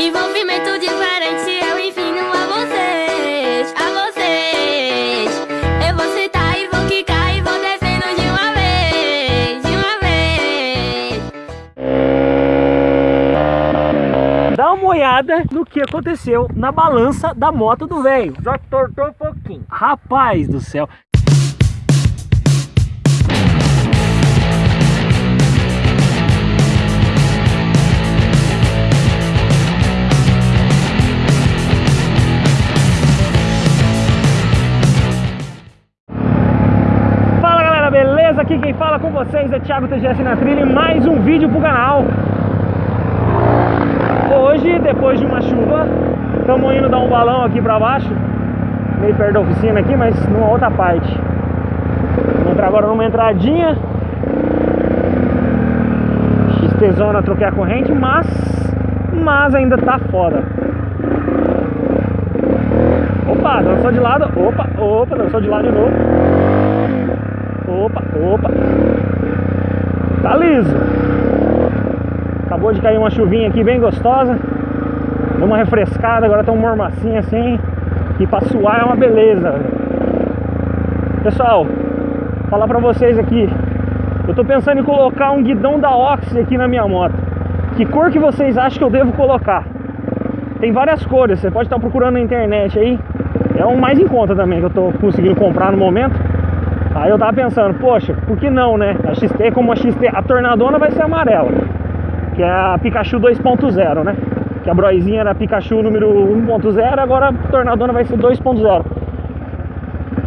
Envolvimento diferente eu ensino a vocês, a vocês. Eu vou sentar e vou quicar e vou descendo de uma vez, de uma vez. Dá uma olhada no que aconteceu na balança da moto do velho. Já tortou um pouquinho. Rapaz do céu. Com vocês é Thiago TGS na trilha e mais um vídeo pro canal. Hoje, depois de uma chuva, estamos indo dar um balão aqui pra baixo, meio perto da oficina aqui, mas numa outra parte. Vamos entrar agora numa entradinha. XT Zona, troquei a corrente, mas, mas ainda tá foda. Opa, dançou de lado. Opa, opa, dançou de lado de novo. Opa, opa. Tá liso. Acabou de cair uma chuvinha aqui bem gostosa. Deu uma refrescada, agora tá um mormacinho assim. E pra suar é uma beleza. Pessoal, falar pra vocês aqui. Eu tô pensando em colocar um guidão da Oxy aqui na minha moto. Que cor que vocês acham que eu devo colocar? Tem várias cores, você pode estar procurando na internet aí. É o mais em conta também que eu tô conseguindo comprar no momento. Aí eu tava pensando, poxa, por que não, né? A XT como a XT, a tornadona vai ser amarela, que é a Pikachu 2.0, né? Que a broizinha era a Pikachu número 1.0, agora a tornadona vai ser 2.0.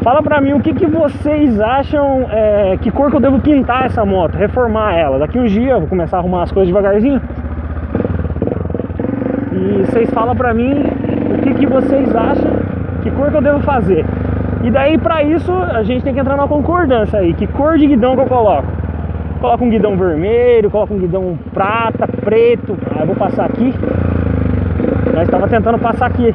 Fala pra mim o que, que vocês acham, é, que cor que eu devo pintar essa moto, reformar ela. Daqui uns dias eu vou começar a arrumar as coisas devagarzinho. E vocês falam pra mim o que, que vocês acham, que cor que eu devo fazer. E daí pra isso a gente tem que entrar numa concordância aí, que cor de guidão que eu coloco. Coloco um guidão vermelho, coloco um guidão prata, preto. Aí eu vou passar aqui. Nós estava tentando passar aqui.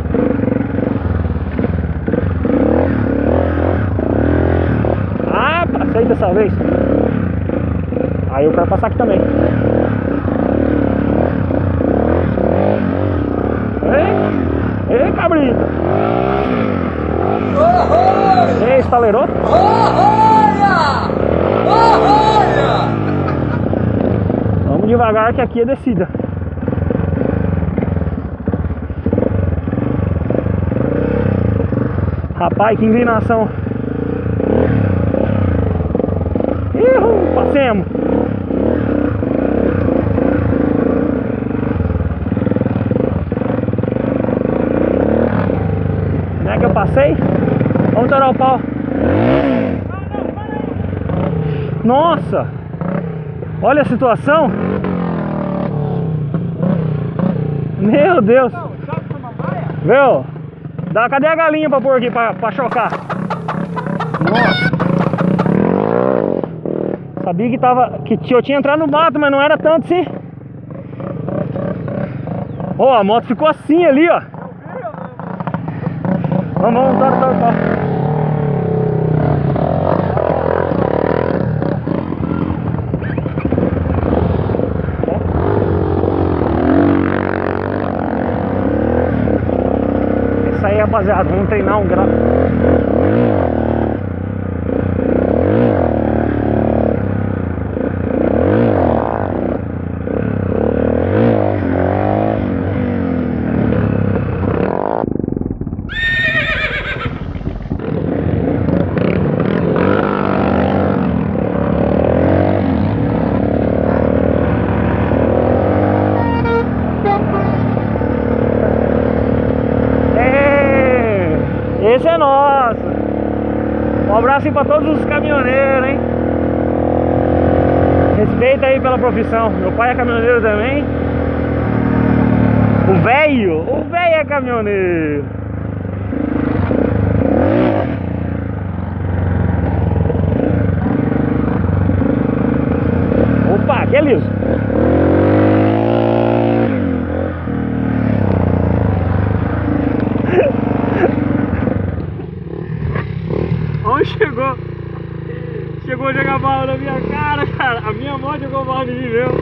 Ah, passei dessa vez. Aí eu quero passar aqui também. Ei, ei cabrito. Ei, estaleroto. Vamos devagar que aqui é descida. Rapaz, que inclinação. Ihu, passemos. Como é que eu passei? Vamos torar o pau. Nossa! Olha a situação. Meu Deus. Viu? Dá, cadê a galinha pra pôr aqui pra, pra chocar? Nossa. Sabia que tava. Que eu tinha entrado no mato, mas não era tanto assim. Ó, a moto ficou assim ali, ó. Vamos, vamos, tora, tora, tora. Rapaziada, vamos treinar um grau. Ei, Esse é nosso. Um abraço aí pra todos os caminhoneiros, hein? Respeita aí pela profissão. Meu pai é caminhoneiro também. O velho, o velho é caminhoneiro. Opa, aqui é liso. Onde chegou? Chegou a jogar bala na minha cara, cara. A minha moto jogou bala em mim mesmo.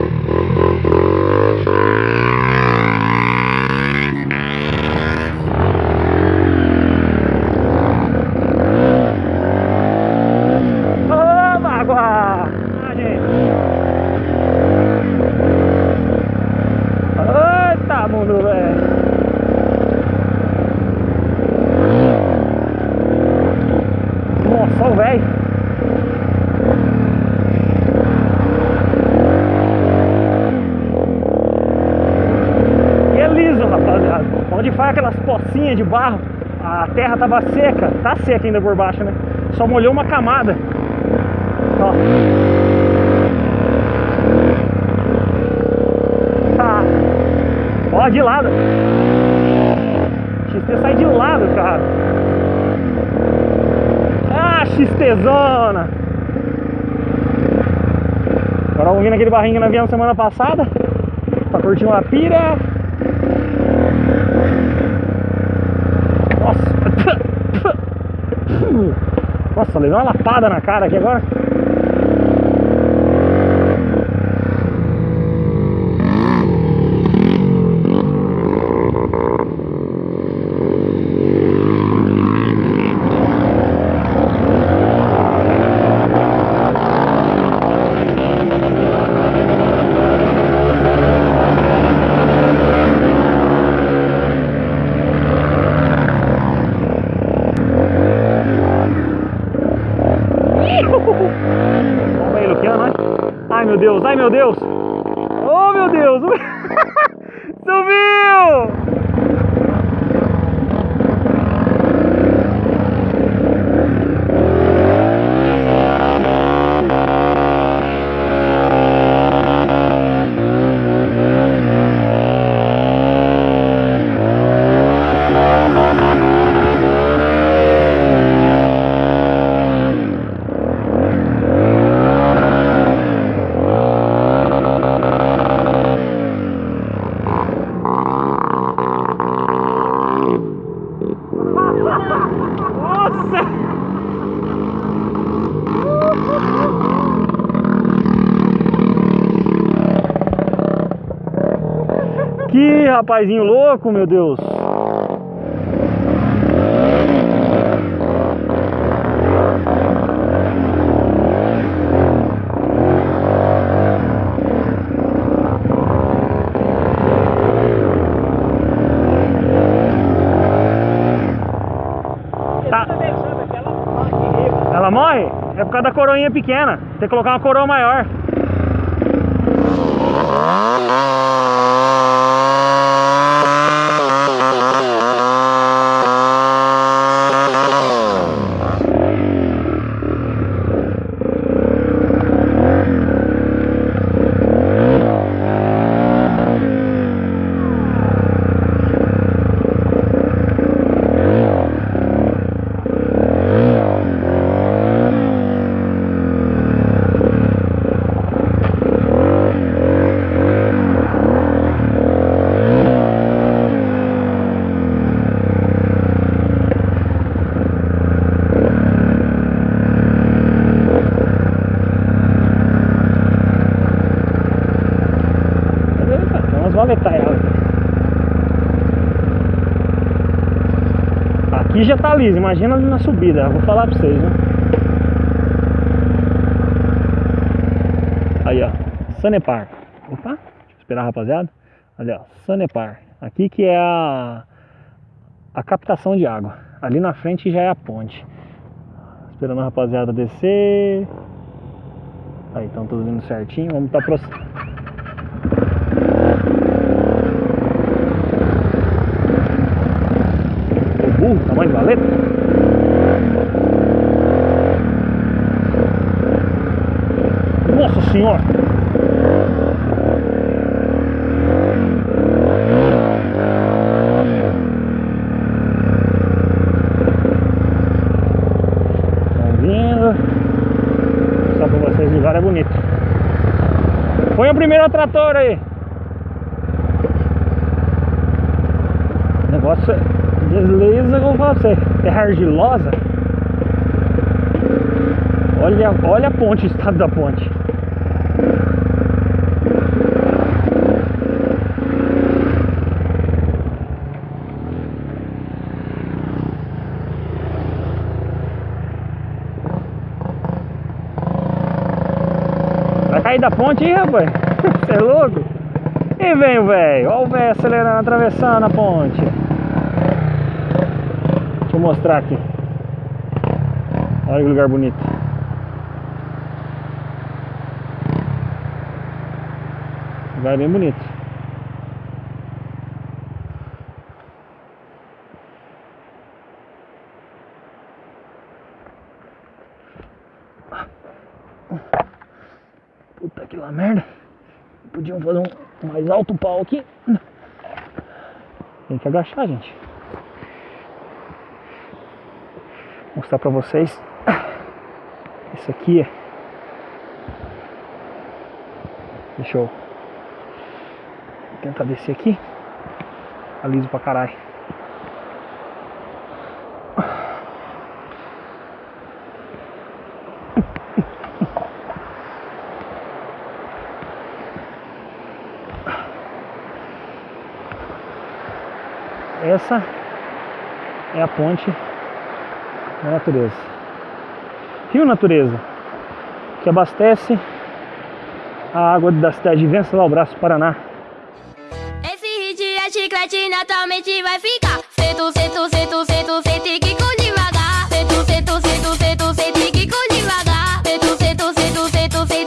Faz aquelas pocinhas de barro, a terra tava seca. Tá seca ainda por baixo, né? Só molhou uma camada. Ó. Ah. Ó, de lado. XT sai de lado, cara. Ah, XTzona. Agora vamos vir naquele barrinho que nós viemos semana passada. Pra curtir uma pira. Nossa. Nossa, levei uma lapada na cara aqui agora. Vamos aí, Luquiano, né? Ai meu Deus, ai meu Deus! Oh meu Deus! Subiu! Nossa! Que rapazinho louco, meu Deus! Tá. Ela morre? É por causa da coroinha pequena. Tem que colocar uma coroa maior. Já tá liso, imagina na subida. Vou falar pra vocês, né? Aí, ó. Sanepar. Opa, deixa eu esperar, rapaziada. Olha, ó. Sanepar. Aqui que é a, a captação de água. Ali na frente já é a ponte. Esperando a rapaziada descer. Aí, estão todos indo certinho. Vamos estar tá aproximando. Nossa senhora! Estão vindo. Só pra vocês o lugar é bonito. Põe o primeiro trator aí. Negócio é falar pra você. Terra argilosa. Olha, olha a ponte, o estado da ponte. Vai cair da ponte aí, rapaz. Você é louco? E vem velho. Olha o velho acelerando, atravessando a ponte. Vou mostrar aqui. Olha que lugar bonito. Lugar bem bonito. Puta que lá merda. Podiam fazer um mais alto pau aqui. Tem que agachar, gente. Mostrar pra vocês. Esse aqui é. Deixa eu tentar descer aqui. Aliso pra caralho. Essa é a ponte da natureza. Rio Natureza, que abastece a água da cidade de Venceslau Braço, Paraná. Esse hit é chiclete, naturalmente vai ficar. Sento, sento, sento, sento. Sento, sento, sento, sento. Sento, sento, sento, sento,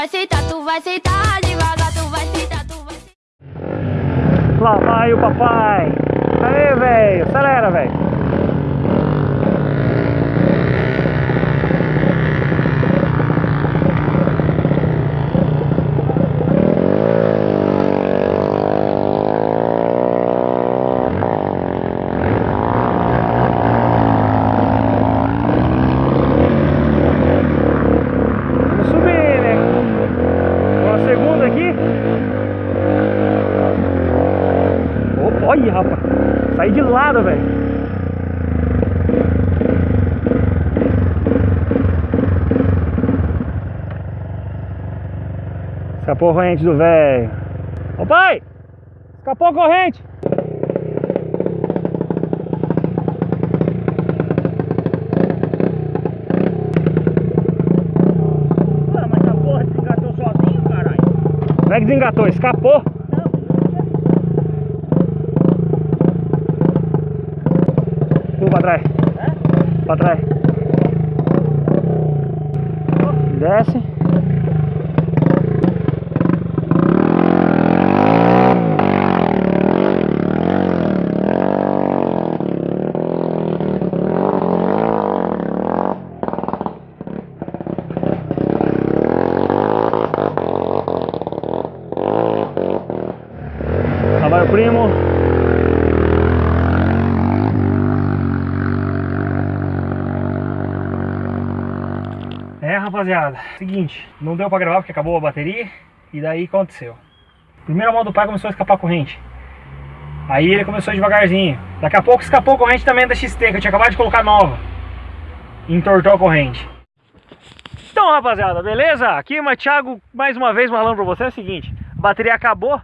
vai sentar, tu vai sentar Lá vai o papai. Aê, velho. Acelera, velho. Vamos subir, né? Uma segunda aqui. Opa, olha, rapaz. Saí de lado, velho. Escapou a corrente do velho. Ô pai! Escapou a corrente! Ué, mas a porra desengatou sozinho, caralho. Como é que desengatou? Escapou? Pula pra trás. Pra trás. Desce. Lá vai o primo. É, rapaziada, seguinte, não deu pra gravar porque acabou a bateria e daí aconteceu. Primeiro a mão do pai começou a escapar corrente. Aí ele começou devagarzinho. Daqui a pouco escapou a corrente também da XT, que eu tinha acabado de colocar nova. Entortou a corrente. Então, rapaziada, beleza? Aqui, mas Thiago, mais uma vez falando pra você é o seguinte: a bateria acabou.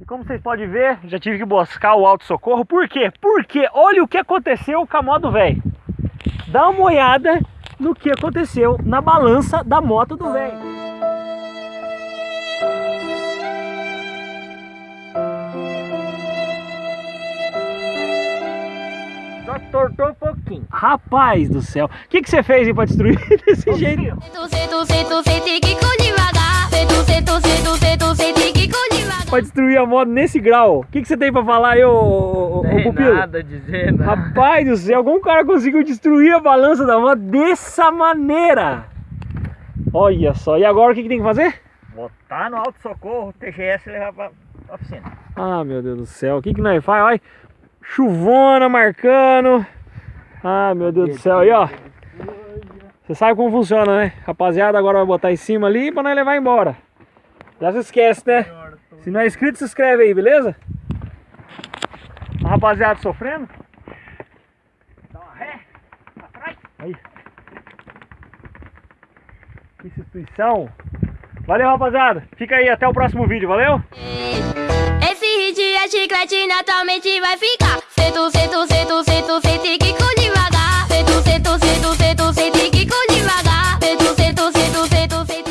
E como vocês podem ver, já tive que buscar o auto-socorro. Por quê? Porque olha o que aconteceu com a moto velho. Dá uma olhada no que aconteceu na balança da moto do velho. Só tortou um pouquinho. Rapaz do céu, o que, que você fez pra destruir desse jeito? Pra destruir a moto nesse grau. O que, que você tem pra falar aí, ô, ô, Tem pupilo? nada dizendo. Rapaz do céu, algum cara conseguiu destruir a balança da moto dessa maneira. Olha só, e agora o que, que tem que fazer? Botar no auto-socorro, TGS e levar pra pra oficina. Ah, meu Deus do céu, o que que nós faz? Olha, chuvona marcando. Ah, meu Deus do céu, aí ó. Você sabe como funciona, né? Rapaziada, agora vai botar em cima ali pra nós levar embora. Já se esquece, né? Se não é inscrito, se inscreve aí, beleza? Rapaziada sofrendo. Dá uma ré, atrás. Aí. Que instituição. Valeu, rapaziada. Fica aí, até o próximo vídeo, valeu? Esse hit é chiclete, naturalmente vai ficar. Sento, sento, sento, sento, sente que com devagar. Sento, sento, sento, sento, sente que com devagar. Sento, sento, sento, sento, sente.